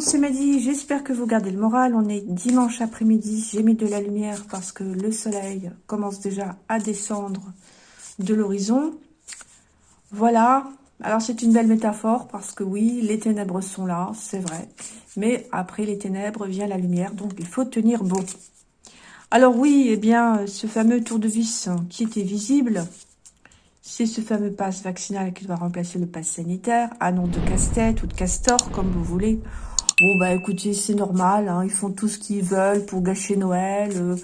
Monde, c'est Mehdi. J'espère que vous gardez le moral. On est dimanche après-midi. J'ai mis de la lumière parce que le soleil commence déjà à descendre de l'horizon. Voilà. Alors c'est une belle métaphore parce que oui, les ténèbres sont là, c'est vrai. Mais après les ténèbres vient la lumière, donc il faut tenir bon. Alors oui, eh bien, ce fameux tour de vis qui était visible, c'est ce fameux passe vaccinal qui doit remplacer le passe sanitaire, à nom de casse-tête ou de castor, comme vous voulez. Bon, bah écoutez, c'est normal, hein, ils font tout ce qu'ils veulent pour gâcher Noël, euh,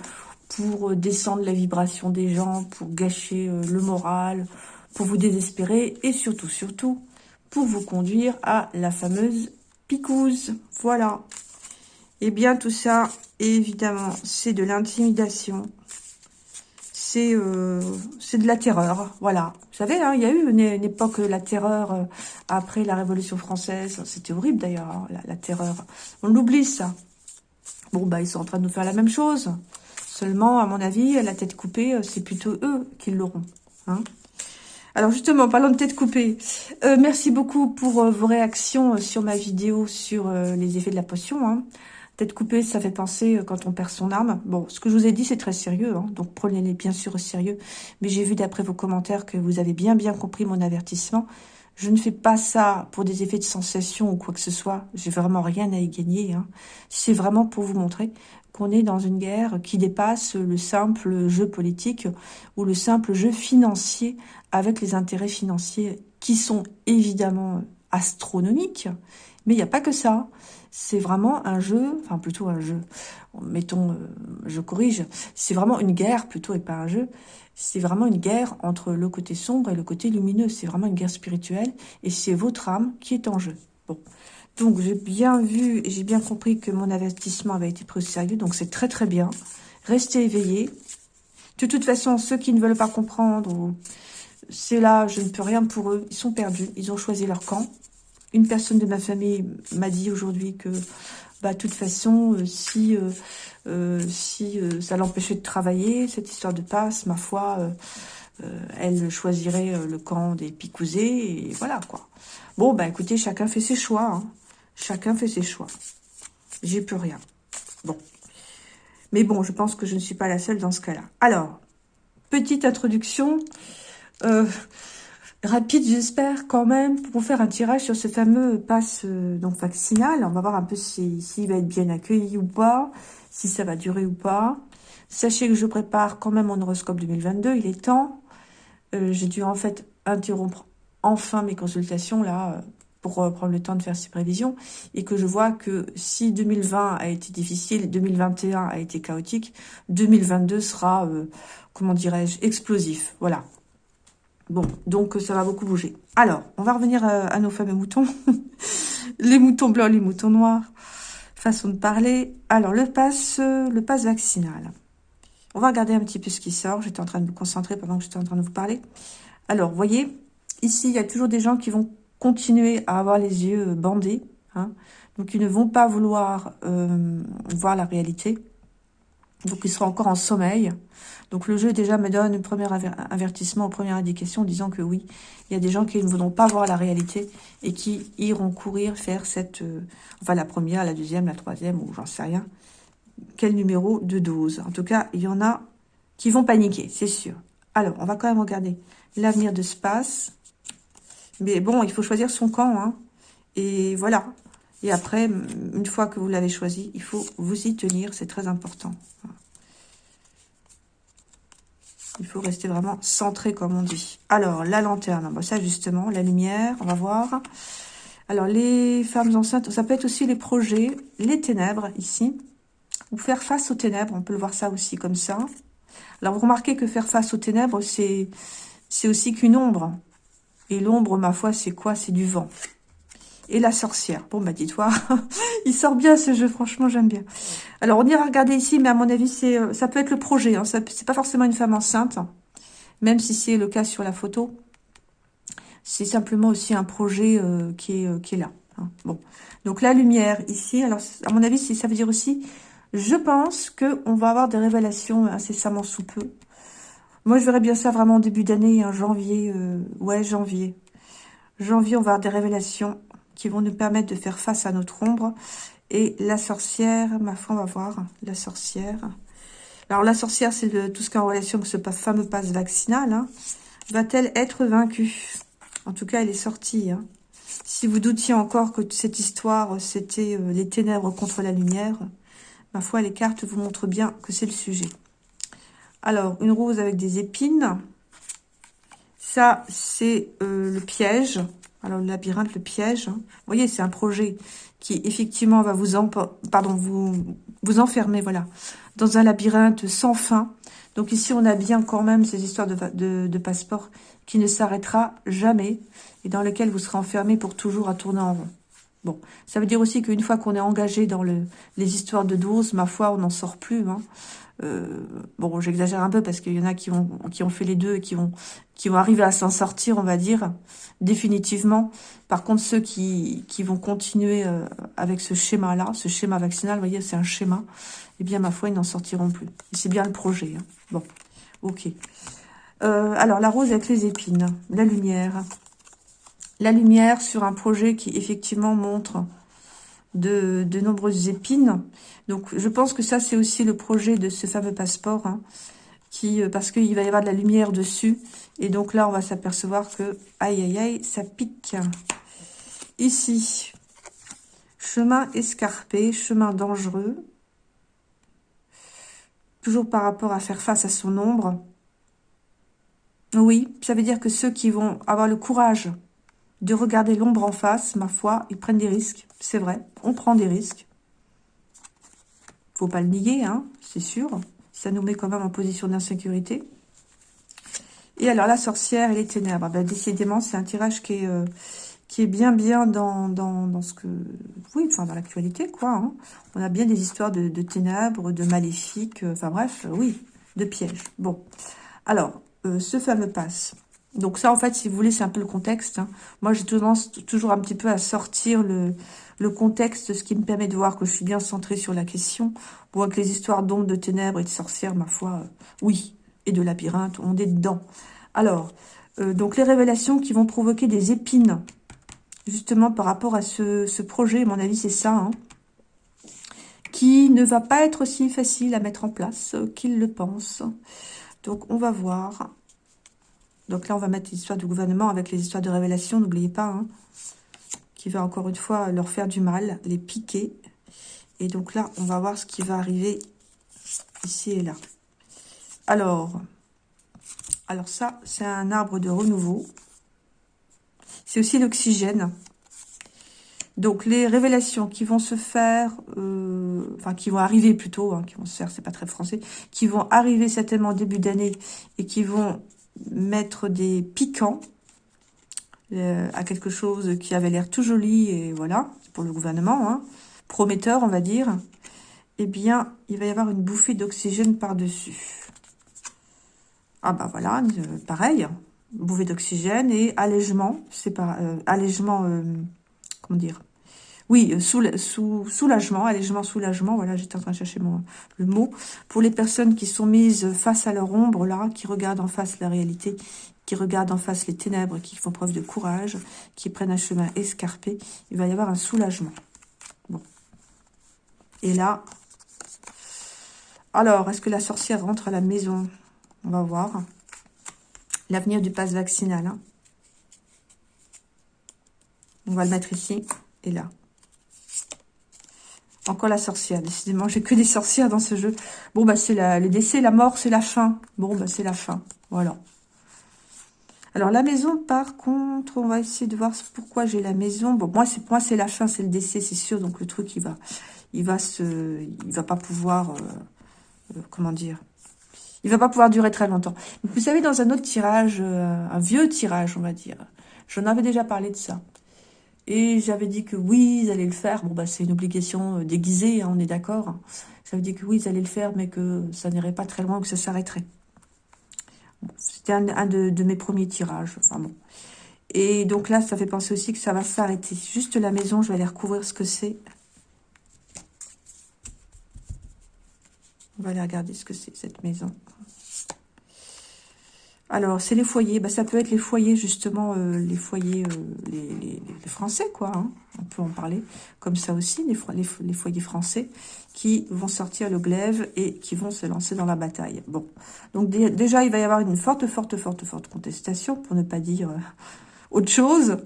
pour euh, descendre la vibration des gens, pour gâcher euh, le moral, pour vous désespérer, et surtout, surtout, pour vous conduire à la fameuse picouse. Voilà. Eh bien, tout ça, évidemment, c'est de l'intimidation, euh, c'est de la terreur, voilà. Vous savez, hein, il y a eu une, époque, la terreur, euh, après la Révolution française, c'était horrible d'ailleurs, hein, la, terreur. On l'oublie ça. Bon, bah ils sont en train de nous faire la même chose. Seulement, à mon avis, la tête coupée, euh, c'est plutôt eux qui l'auront. Hein. Alors justement, parlons de tête coupée. merci beaucoup pour vos réactions sur ma vidéo sur les effets de la potion. Tête coupée, ça fait penser euh, quand on perd son âme. Bon, ce que je vous ai dit, c'est très sérieux, hein, donc prenez-les bien sûr au sérieux. Mais j'ai vu d'après vos commentaires que vous avez bien bien compris mon avertissement. Je ne fais pas ça pour des effets de sensation ou quoi que ce soit. J'ai vraiment rien à y gagner. Hein. C'est vraiment pour vous montrer qu'on est dans une guerre qui dépasse le simple jeu politique ou le simple jeu financier avec les intérêts financiers qui sont évidemment astronomiques. Mais il n'y a pas que ça c'est vraiment un jeu, enfin plutôt un jeu, mettons, euh, je corrige, c'est vraiment une guerre plutôt et pas un jeu, c'est vraiment une guerre entre le côté sombre et le côté lumineux, c'est vraiment une guerre spirituelle et c'est votre âme qui est en jeu. Bon, donc j'ai bien vu j'ai bien compris que mon avertissement avait été pris au sérieux, donc c'est très très bien. Restez éveillés. De toute façon, ceux qui ne veulent pas comprendre, c'est là, je ne peux rien pour eux, ils sont perdus, ils ont choisi leur camp. Une personne de ma famille m'a dit aujourd'hui que, bah, de toute façon, euh, si, euh, euh, ça l'empêchait de travailler, cette histoire de passe, ma foi, elle choisirait le camp des picousés, et voilà, quoi. Bon, bah, écoutez, chacun fait ses choix, hein. Chacun fait ses choix. J'ai plus rien. Bon. Mais bon, je pense que je ne suis pas la seule dans ce cas-là. Alors, petite introduction. Rapide, j'espère, quand même, pour faire un tirage sur ce fameux passe euh, donc vaccinal. On va voir un peu s'il si, va être bien accueilli ou pas, si ça va durer ou pas. Sachez que je prépare quand même mon horoscope 2022, il est temps. Euh, j'ai dû en fait interrompre enfin mes consultations, là, euh, pour prendre le temps de faire ces prévisions, et que je vois que si 2020 a été difficile, 2021 a été chaotique, 2022 sera, comment dirais-je, explosif. Voilà, Bon, donc ça va beaucoup bouger. Alors, on va revenir euh, à, nos fameux moutons. les moutons blancs, les moutons noirs. Façon de parler. Alors, le pass, le pass vaccinal. On va regarder un petit peu ce qui sort. J'étais en train de me concentrer pendant que j'étais en train de vous parler. Alors, vous voyez, ici, il y a toujours des gens qui vont continuer à avoir les yeux bandés. Hein. donc, ils ne vont pas vouloir euh, voir la réalité. Donc, ils seront encore en sommeil. Donc le jeu déjà me donne un premier avertissement, une première indication, disant que oui, il y a des gens qui ne voudront pas voir la réalité et qui iront courir faire cette, euh, enfin la première, la deuxième, la troisième, ou j'en sais rien, quel numéro de dose? En tout cas, il y en a qui vont paniquer, c'est sûr. Alors, on va quand même regarder l'avenir de ce passe. Mais bon, il faut choisir son camp, hein. Et voilà. Et après, une fois que vous l'avez choisi, il faut vous y tenir, c'est très important. Il faut rester vraiment centré, comme on dit. Alors, la lanterne, ça justement, la lumière, on va voir. Alors, les femmes enceintes, ça peut être aussi les projets, les ténèbres, ici. Ou faire face aux ténèbres, on peut le voir ça aussi comme ça. Alors, vous remarquez que faire face aux ténèbres, c'est aussi qu'une ombre. Et l'ombre, ma foi, c'est quoi? C'est du vent et la sorcière. Bon, bah dis-toi, il sort bien ce jeu, franchement, j'aime bien. Alors, on ira regarder ici, mais à mon avis, c'est euh, ça peut être le projet. Hein, c'est pas forcément une femme enceinte, même si c'est le cas sur la photo. C'est simplement aussi un projet euh, qui, est, euh, qui est là. Hein. Bon, donc la lumière ici, alors à mon avis, ça veut dire aussi, je pense qu'on va avoir des révélations incessamment sous peu. Moi, je verrais bien ça vraiment en début d'année, en janvier, ouais, janvier. Janvier, on va avoir des révélations qui vont nous permettre de faire face à notre ombre. Et la sorcière, ma foi, on va voir, la sorcière. Alors, la sorcière, c'est tout ce qui est en relation avec ce fameux passe vaccinal. Hein. Va-t-elle être vaincue? En tout cas, elle est sortie. Hein. Si vous doutiez encore que cette histoire, c'était euh, les ténèbres contre la lumière, ma foi, les cartes vous montrent bien que c'est le sujet. Alors, une rose avec des épines. Ça, c'est euh, le piège. Alors, le labyrinthe, le piège. Vous voyez, c'est un projet qui, effectivement, va vous, pardon, vous, vous enfermer, voilà, dans un labyrinthe sans fin. Donc ici, on a bien quand même ces histoires de, de, passeport qui ne s'arrêtera jamais et dans lequel vous serez enfermé pour toujours à tourner en rond. Bon, ça veut dire aussi qu'une fois qu'on est engagé dans le, les histoires de doses, ma foi, on n'en sort plus. Hein. Euh, bon, j'exagère un peu parce qu'il y en a qui ont, qui ont fait les deux et qui vont, qui vont arriver à s'en sortir, on va dire, définitivement. Par contre, ceux qui, qui vont continuer euh, avec ce schéma-là, ce schéma vaccinal, vous voyez, c'est un schéma, eh bien, ma foi, ils n'en sortiront plus. C'est bien le projet. Hein. Bon, ok. Euh, alors, la rose avec les épines, la lumière. La lumière sur un projet qui, effectivement, montre de, nombreuses épines. Donc, je pense que ça, c'est aussi le projet de ce fameux passeport, hein, qui, euh, parce qu'il va y avoir de la lumière dessus. Et donc là, on va s'apercevoir que, aïe, aïe, aïe, ça pique. Ici, chemin escarpé, chemin dangereux. Toujours par rapport à faire face à son ombre. Oui, ça veut dire que ceux qui vont avoir le courage de regarder l'ombre en face, ma foi, ils prennent des risques. C'est vrai, on prend des risques. Faut pas le nier, hein, c'est sûr. Ça nous met quand même en position d'insécurité. Et alors, la sorcière et les ténèbres. Ben, décidément, c'est un tirage qui est, euh, qui est bien, bien dans, dans, ce que... Oui, enfin, dans l'actualité, quoi. Hein. On a bien des histoires de, ténèbres, de maléfiques, euh, enfin bref, euh, oui, de pièges. Bon, alors, ce fameux passe. Donc ça, en fait, si vous voulez, c'est un peu le contexte. Hein. Moi, j'ai tendance toujours un petit peu à sortir le, contexte, ce qui me permet de voir que je suis bien centrée sur la question. Bon, que les histoires d'ombres, de ténèbres et de sorcières, ma foi, euh, oui, et de labyrinthe, on est dedans. Alors, euh, donc les révélations qui vont provoquer des épines, justement par rapport à ce, projet, à mon avis, c'est ça, hein, qui ne va pas être aussi facile à mettre en place qu'il le pense. Donc, on va voir. Donc là, on va mettre l'histoire du gouvernement avec les histoires de révélation, n'oubliez pas. Hein qui va encore une fois leur faire du mal, les piquer. Et donc là, on va voir ce qui va arriver ici et là. Alors, alors ça, c'est un arbre de renouveau. C'est aussi l'oxygène. Donc, les révélations qui vont se faire, euh, enfin, qui vont arriver plutôt, hein, qui vont se faire, c'est pas très français, qui vont arriver certainement début d'année et qui vont mettre des piquants, euh, à quelque chose qui avait l'air tout joli, et voilà, pour le gouvernement, hein, prometteur, on va dire, eh bien, il va y avoir une bouffée d'oxygène par-dessus. Ah bah voilà, euh, pareil, bouffée d'oxygène et allègement, c'est pas euh, allègement, comment dire oui, soulagement, allègement, soulagement, voilà, j'étais en train de chercher le mot. Pour les personnes qui sont mises face à leur ombre, là, qui regardent en face la réalité, qui regardent en face les ténèbres, qui font preuve de courage, qui prennent un chemin escarpé, il va y avoir un soulagement. Bon. Et là, alors, est-ce que la sorcière rentre à la maison? On va voir. L'avenir du pass vaccinal. Hein. On va le mettre ici et là. Encore la sorcière, décidément. J'ai que des sorcières dans ce jeu. Bon, bah, c'est le décès, la mort, c'est la fin. Bon, bah, c'est la fin. Voilà. Alors, la maison, par contre, on va essayer de voir pourquoi j'ai la maison. Bon, moi, c'est moi c'est la fin, c'est le décès, c'est sûr. Donc, le truc, il va, il va se, il va pas pouvoir, euh, euh, comment dire, il va pas pouvoir durer très longtemps. vous savez, dans un autre tirage, euh, un vieux tirage, on va dire, j'en avais déjà parlé de ça. Et j'avais dit que oui, ils allaient le faire. Bon, bah, c'est une obligation déguisée, hein, on est d'accord. Veut dire que oui, ils allaient le faire, mais que ça n'irait pas très loin, que ça s'arrêterait. C'était un, de, mes premiers tirages. Enfin bon. Et donc là, ça fait penser aussi que ça va s'arrêter. Juste la maison, je vais aller recouvrir ce que c'est. On va aller regarder ce que c'est, cette maison. Alors, c'est les foyers. Bah, ça peut être les foyers, justement, euh, les foyers, euh, les, Français, quoi. Hein. On peut en parler comme ça aussi, les, foyers français qui vont sortir le glaive et qui vont se lancer dans la bataille. Bon, donc déjà, il va y avoir une forte, forte, forte, forte contestation, pour ne pas dire euh, autre chose.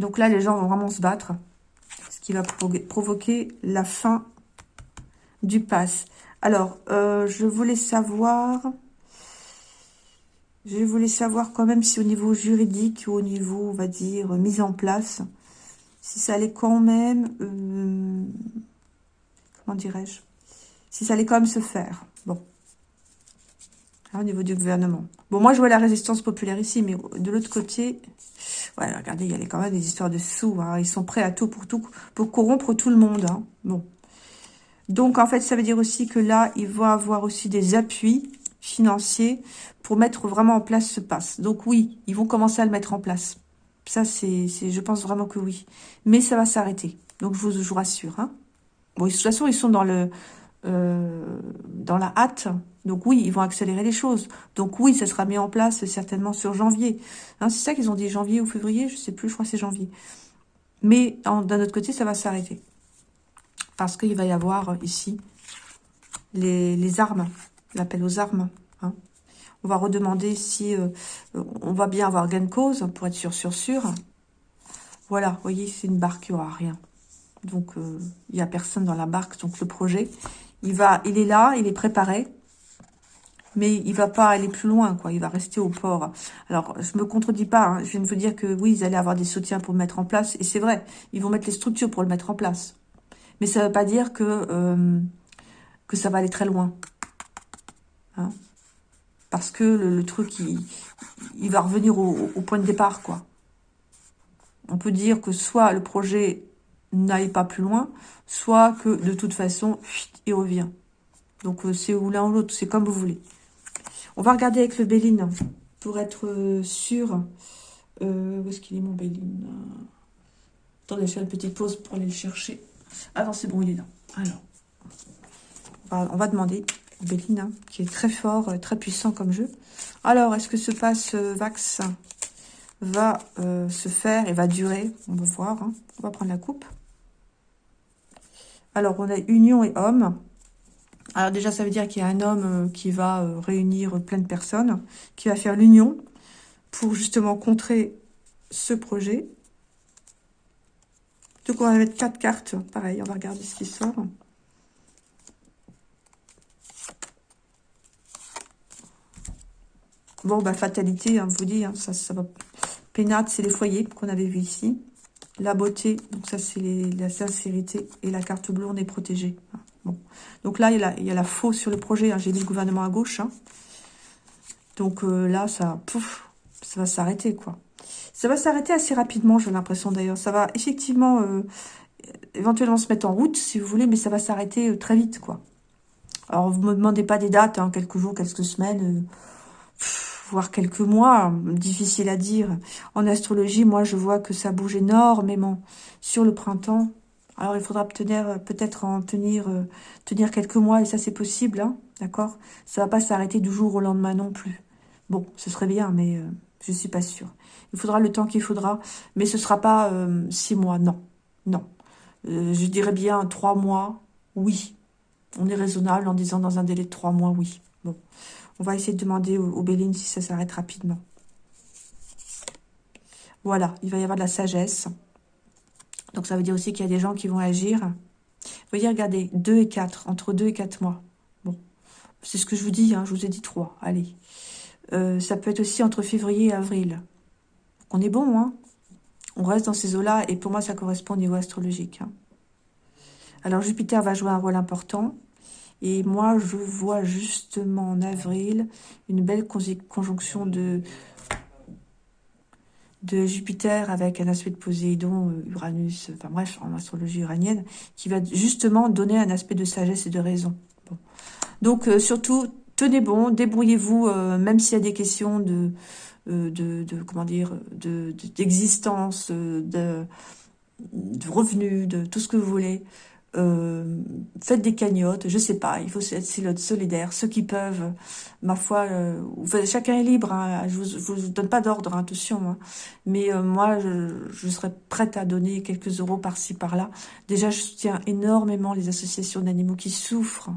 Donc là, les gens vont vraiment se battre, ce qui va provoquer la fin du pass. Alors, je voulais savoir... Je voulais savoir quand même si au niveau juridique ou au niveau, on va dire, mise en place, si ça allait quand même, euh, comment dirais-je, si ça allait quand même se faire. Bon. au niveau du gouvernement. Bon, moi, je vois la résistance populaire ici, mais de l'autre côté, ouais, regardez, il y a quand même des histoires de sous. Hein. Ils sont prêts à tout pour tout, pour corrompre tout le monde. Hein. Bon. Donc, en fait, ça veut dire aussi que là, il va avoir aussi des appuis financiers pour mettre vraiment en place ce pass. Donc oui, ils vont commencer à le mettre en place. Ça, c'est, je pense vraiment que oui. Mais ça va s'arrêter. Donc je vous, rassure. Hein. Bon, de toute façon, ils sont dans le euh, dans la hâte. Donc oui, ils vont accélérer les choses. Donc oui, ça sera mis en place certainement sur janvier. Hein, c'est ça qu'ils ont dit, janvier ou février, je sais plus, je crois que c'est janvier. Mais d'un autre côté, ça va s'arrêter. Parce qu'il va y avoir ici les, les armes, l'appel aux armes. On va redemander si euh, on va bien avoir gain de cause pour être sûr, sûr, sûr. Voilà, vous voyez, c'est une barque, il n'y aura rien. Donc, euh, il n'y a personne dans la barque. Donc, le projet, il va, il est là, il est préparé. Mais il va pas aller plus loin, quoi. Il va rester au port. Alors, je me contredis pas. Hein. Je viens de vous dire que oui, ils allaient avoir des soutiens pour le mettre en place. Et c'est vrai, ils vont mettre les structures pour le mettre en place. Mais ça ne veut pas dire euh, que ça va aller très loin. Hein parce que le, truc, il, va revenir au, point de départ, quoi. On peut dire que soit le projet n'aille pas plus loin, soit que de toute façon, il revient. Donc euh, c'est ou l'un ou l'autre, c'est comme vous voulez. On va regarder avec le Béline pour être euh, sûr. Euh, où est-ce qu'il est mon Béline? Attendez, je fais une petite pause pour aller le chercher. Ah non, c'est bon, il est là. Alors, on va demander Béline, qui est très fort, euh, très puissant comme jeu. Alors, est-ce que ce passe euh, Vax va euh, se faire et va durer? On va voir. Hein. On va prendre la coupe. Alors, on a union et homme. Alors déjà, ça veut dire qu'il y a un homme qui va réunir plein de personnes, qui va faire l'union pour justement contrer ce projet. Donc, on va mettre quatre cartes. Pareil, on va regarder ce qui sort. Bon, bah, fatalité, hein, vous dis, hein, ça, ça va. Pénate, c'est les foyers qu'on avait vu ici. La beauté, donc ça, c'est la sincérité. Et la carte bleue, on est protégé. Hein, bon. Donc là, il y, a la, y a la faux sur le projet. J'ai mis le gouvernement à gauche. Donc euh, là, ça, pouf, ça va s'arrêter, quoi. Ça va s'arrêter assez rapidement, j'ai l'impression d'ailleurs. Ça va effectivement, euh, éventuellement se mettre en route, si vous voulez, mais ça va s'arrêter euh, très vite, quoi. Alors, vous me demandez pas des dates, quelques jours, quelques semaines voire quelques mois, difficile à dire. En astrologie, moi, je vois que ça bouge énormément sur le printemps. Alors, il faudra peut-être en tenir, euh, tenir quelques mois, et ça, c'est possible, hein, d'accord? Ça va pas s'arrêter du jour au lendemain non plus. Bon, ce serait bien, mais je euh, je suis pas sûre. Il faudra le temps qu'il faudra, mais ce sera pas euh, six mois, non, non. je dirais bien trois mois, oui. On est raisonnable en disant dans un délai de trois mois, oui. On va essayer de demander au, Béline si ça s'arrête rapidement. Voilà, il va y avoir de la sagesse. Donc ça veut dire aussi qu'il y a des gens qui vont agir. Vous voyez, regardez, 2 et 4, entre 2 et 4 mois. Bon, c'est ce que je vous dis, hein, je vous ai dit 3, allez. Euh, ça peut être aussi entre février et avril. On est bon, hein On reste dans ces eaux-là, et pour moi, ça correspond au niveau astrologique. Hein. Alors, Jupiter va jouer un rôle important. Et moi, je vois justement en avril une belle conjonction de, Jupiter avec un aspect de Poséidon, euh, Uranus, enfin bref, en astrologie uranienne, qui va justement donner un aspect de sagesse et de raison. Donc, euh, surtout, tenez bon, débrouillez-vous, euh, même s'il y a des questions de, de, comment dire, d'existence, de, de, revenus, de tout ce que vous voulez. Euh, faites des cagnottes, je sais pas, il faut être solidaire, ceux qui peuvent, ma foi, euh, chacun est libre, hein, je, vous, vous donne pas d'ordre, hein, attention, hein. mais euh, moi, je, je, serais prête à donner quelques euros par-ci, par-là. Déjà, je soutiens énormément les associations d'animaux qui souffrent,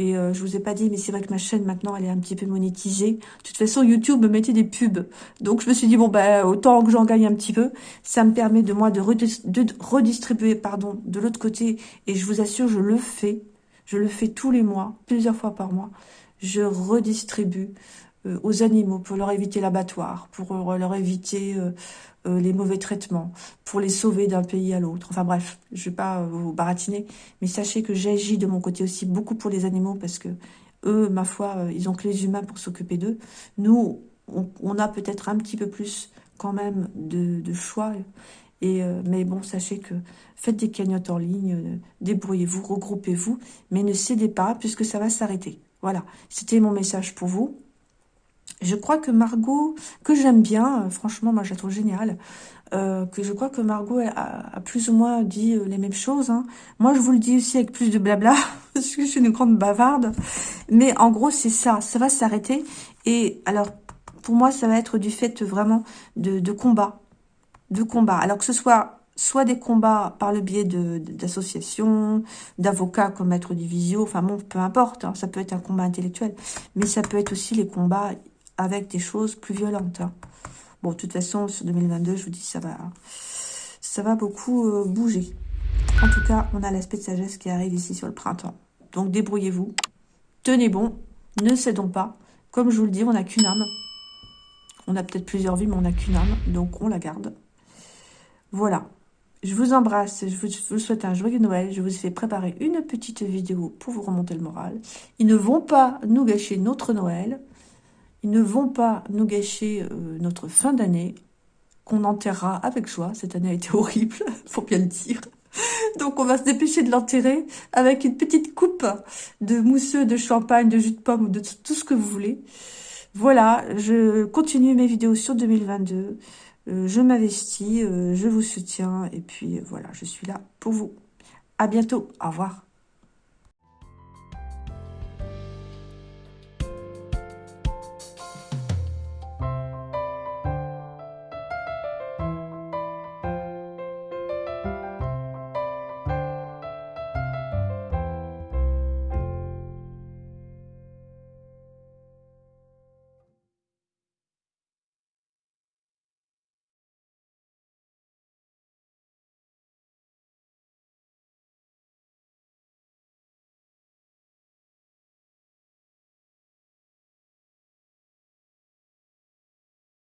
et euh, je vous ai pas dit, mais c'est vrai que ma chaîne, maintenant, elle est un petit peu monétisée. De toute façon, YouTube me mettait des pubs. Donc, je me suis dit, bon, ben, autant que j'en gagne un petit peu. Ça me permet de moi de, redistribuer, pardon, de l'autre côté. Et je vous assure, je le fais. Je le fais tous les mois, plusieurs fois par mois. Je redistribue aux animaux pour leur éviter l'abattoir, pour euh, leur éviter euh, les mauvais traitements, pour les sauver d'un pays à l'autre. Enfin bref, je vais pas vous baratiner, mais sachez que j'agis de mon côté aussi beaucoup pour les animaux parce que eux, ma foi, ils ont que les humains pour s'occuper d'eux. Nous, on, a peut-être un petit peu plus quand même de, choix. Et, mais bon, sachez que faites des cagnottes en ligne, débrouillez-vous, regroupez-vous, mais ne cédez pas puisque ça va s'arrêter. Voilà, c'était mon message pour vous. Je crois que Margot, que j'aime bien, euh, franchement, moi je la trouve géniale, euh, que je crois que Margot a, plus ou moins dit euh, les mêmes choses. Hein. Moi, je vous le dis aussi avec plus de blabla, parce que je suis une grande bavarde. Mais en gros, c'est ça, ça va s'arrêter. Et alors, pour moi, ça va être du fait vraiment de, de combat. De combat. Alors que ce soit soit des combats par le biais d'associations, d'avocats comme Maître Divisio, enfin bon, peu importe, hein, ça peut être un combat intellectuel, mais ça peut être aussi les combats avec des choses plus violentes. Hein. Bon, de toute façon, sur 2022, je vous dis, ça va, ça va beaucoup euh, bouger. En tout cas, on a l'aspect de sagesse qui arrive ici sur le printemps. Donc, débrouillez-vous. Tenez bon. Ne cédons pas. Comme je vous le dis, on n'a qu'une âme. On a peut-être plusieurs vies, mais on n'a qu'une âme. Donc, on la garde. Voilà. Je vous embrasse. Je vous, souhaite un joyeux Noël. Je vous ai fait préparer une petite vidéo pour vous remonter le moral. Ils ne vont pas nous gâcher notre Noël. Ils ne vont pas nous gâcher euh, notre fin d'année, qu'on enterrera avec joie. Cette année a été horrible, faut bien le dire. Donc on va se dépêcher de l'enterrer avec une petite coupe de mousseux, de champagne, de jus de pomme, de tout ce que vous voulez. Voilà, je continue mes vidéos sur 2022. Euh, je m'investis, euh, je vous soutiens et puis voilà, je suis là pour vous. À bientôt, au revoir.